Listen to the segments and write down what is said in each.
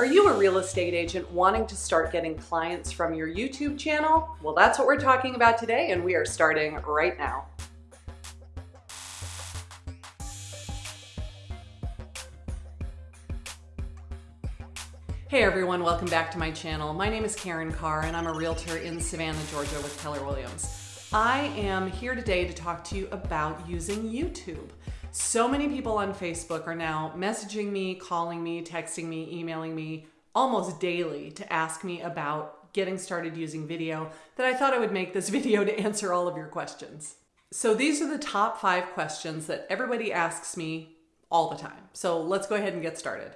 Are you a real estate agent wanting to start getting clients from your YouTube channel? Well, that's what we're talking about today, and we are starting right now. Hey everyone, welcome back to my channel. My name is Karen Carr and I'm a realtor in Savannah, Georgia with Keller Williams. I am here today to talk to you about using YouTube. So many people on Facebook are now messaging me, calling me, texting me, emailing me almost daily to ask me about getting started using video that I thought I would make this video to answer all of your questions. So these are the top five questions that everybody asks me all the time. So let's go ahead and get started.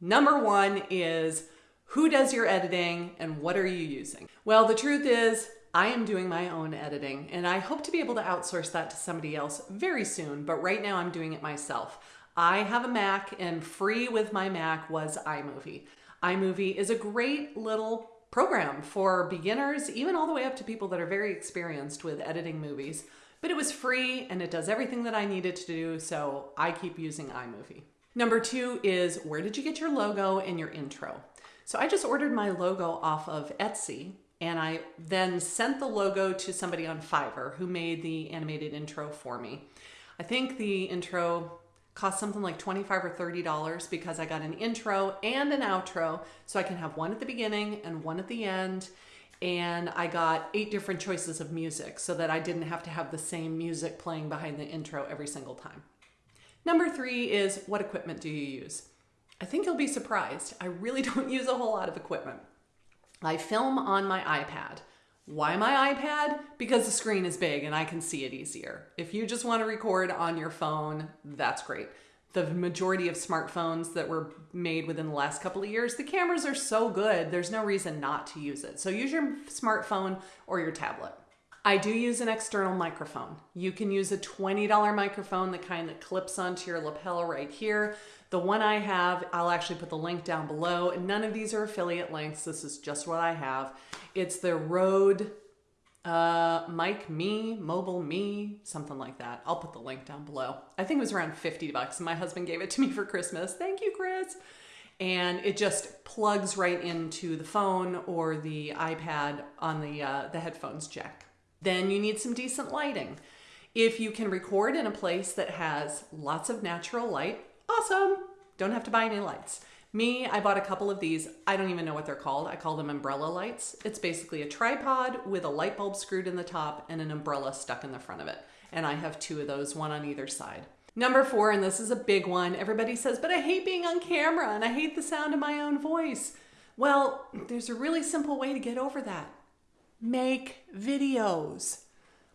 Number one is, who does your editing and what are you using? Well, the truth is I am doing my own editing and I hope to be able to outsource that to somebody else very soon, but right now I'm doing it myself. I have a Mac and free with my Mac was iMovie. iMovie is a great little program for beginners, even all the way up to people that are very experienced with editing movies. But it was free and it does everything that I needed to do, so I keep using iMovie. Number two is where did you get your logo and your intro? So I just ordered my logo off of Etsy and I then sent the logo to somebody on Fiverr who made the animated intro for me. I think the intro cost something like 25 or 30 dollars because I got an intro and an outro so I can have one at the beginning and one at the end and I got eight different choices of music so that I didn't have to have the same music playing behind the intro every single time. Number three is what equipment do you use? I think you'll be surprised. I really don't use a whole lot of equipment. I film on my iPad. Why my iPad? Because the screen is big and I can see it easier. If you just want to record on your phone, that's great. The majority of smartphones that were made within the last couple of years, the cameras are so good, there's no reason not to use it. So use your smartphone or your tablet. I do use an external microphone. You can use a $20 microphone, the kind that clips onto your lapel right here. The one I have, I'll actually put the link down below. None of these are affiliate links. This is just what I have. It's the Rode uh, Mic Me, Mobile Me, something like that. I'll put the link down below. I think it was around 50 bucks. My husband gave it to me for Christmas. Thank you, Chris. And it just plugs right into the phone or the iPad on the, uh, the headphones jack. Then you need some decent lighting. If you can record in a place that has lots of natural light, awesome. Don't have to buy any lights. Me, I bought a couple of these. I don't even know what they're called. I call them umbrella lights. It's basically a tripod with a light bulb screwed in the top and an umbrella stuck in the front of it. And I have two of those, one on either side. Number four, and this is a big one, everybody says, but I hate being on camera and I hate the sound of my own voice. Well, there's a really simple way to get over that. Make videos.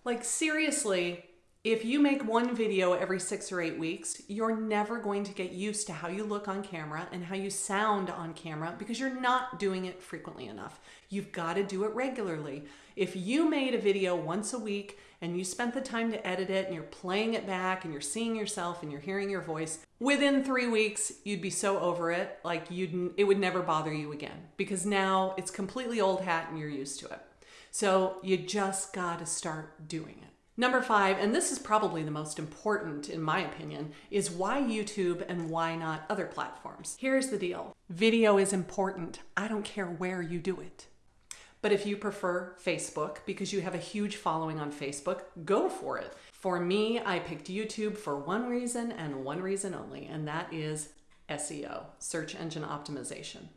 Like seriously, if you make one video every six or eight weeks, you're never going to get used to how you look on camera and how you sound on camera because you're not doing it frequently enough. You've got to do it regularly. If you made a video once a week and you spent the time to edit it and you're playing it back and you're seeing yourself and you're hearing your voice, within three weeks, you'd be so over it, like you'd, it would never bother you again because now it's completely old hat and you're used to it. So you just got to start doing it. Number five, and this is probably the most important in my opinion, is why YouTube and why not other platforms. Here's the deal. Video is important. I don't care where you do it. But if you prefer Facebook because you have a huge following on Facebook, go for it. For me, I picked YouTube for one reason and one reason only, and that is SEO, search engine optimization.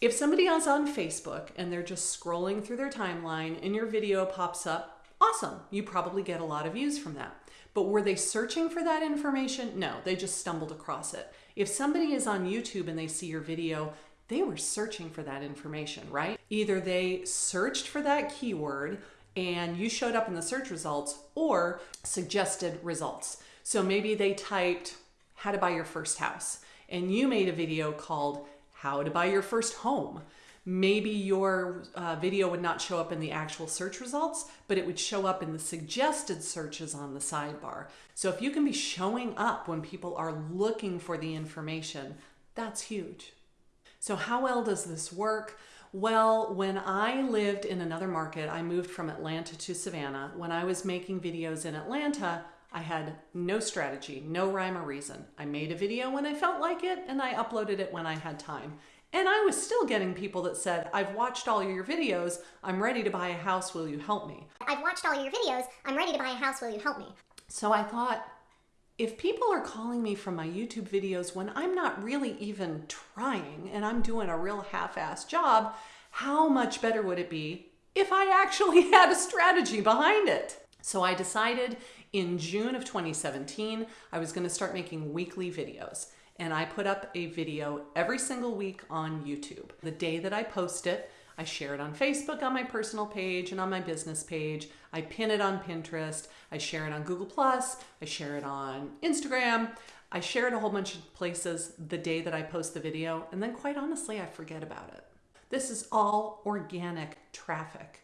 If somebody else on Facebook and they're just scrolling through their timeline and your video pops up, Awesome, you probably get a lot of views from that. But were they searching for that information? No, they just stumbled across it. If somebody is on YouTube and they see your video, they were searching for that information, right? Either they searched for that keyword and you showed up in the search results or suggested results. So maybe they typed how to buy your first house and you made a video called how to buy your first home maybe your uh, video would not show up in the actual search results, but it would show up in the suggested searches on the sidebar. So if you can be showing up when people are looking for the information, that's huge. So how well does this work? Well, when I lived in another market, I moved from Atlanta to Savannah. When I was making videos in Atlanta, I had no strategy, no rhyme or reason. I made a video when I felt like it and I uploaded it when I had time And I was still getting people that said, I've watched all your videos. I'm ready to buy a house. Will you help me? I've watched all your videos. I'm ready to buy a house. Will you help me? So I thought, if people are calling me from my YouTube videos when I'm not really even trying and I'm doing a real half assed job, how much better would it be if I actually had a strategy behind it? So I decided in June of 2017, I was going to start making weekly videos. And I put up a video every single week on YouTube. The day that I post it, I share it on Facebook on my personal page and on my business page. I pin it on Pinterest. I share it on Google Plus. I share it on Instagram. I share it a whole bunch of places the day that I post the video, and then quite honestly, I forget about it. This is all organic traffic.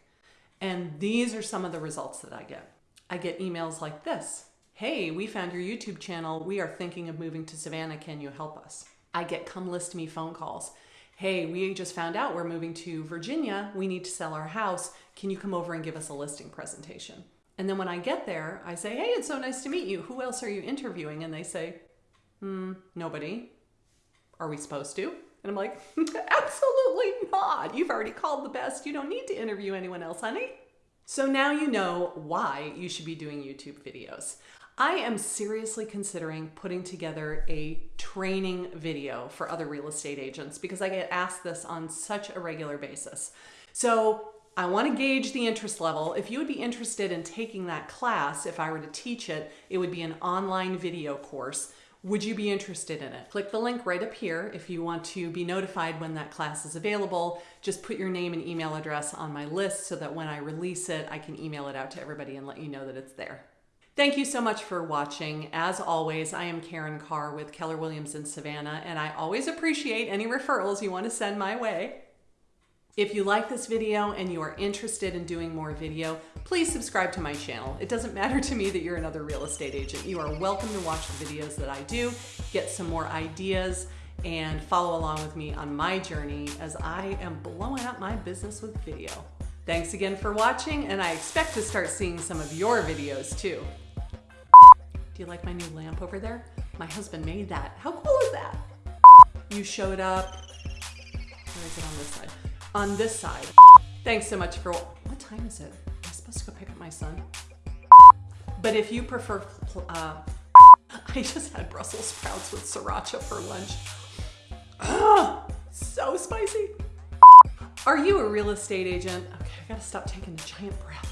And these are some of the results that I get. I get emails like this Hey, we found your YouTube channel. We are thinking of moving to Savannah. Can you help us? I get come list me phone calls hey, we just found out we're moving to Virginia. We need to sell our house. Can you come over and give us a listing presentation? And then when I get there, I say, hey, it's so nice to meet you. Who else are you interviewing? And they say, hmm, nobody. Are we supposed to? And I'm like, absolutely not. You've already called the best. You don't need to interview anyone else, honey. So now you know why you should be doing YouTube videos. I am seriously considering putting together a training video for other real estate agents because I get asked this on such a regular basis. So I want to gauge the interest level. If you would be interested in taking that class, if I were to teach it, it would be an online video course. Would you be interested in it? Click the link right up here if you want to be notified when that class is available. Just put your name and email address on my list so that when I release it, I can email it out to everybody and let you know that it's there. Thank you so much for watching. As always, I am Karen Carr with Keller Williams in Savannah, and I always appreciate any referrals you want to send my way. If you like this video and you are interested in doing more video, please subscribe to my channel. It doesn't matter to me that you're another real estate agent. You are welcome to watch the videos that I do, get some more ideas, and follow along with me on my journey as I am blowing up my business with video. Thanks again for watching, and I expect to start seeing some of your videos too. Do you like my new lamp over there? My husband made that. How cool is that? You showed up. Where is it on this side? On this side. Thanks so much for, what time is it? Am I supposed to go pick up my son? But if you prefer, uh, I just had Brussels sprouts with sriracha for lunch. Ugh, so spicy. Are you a real estate agent? Okay, I gotta stop taking a giant breath.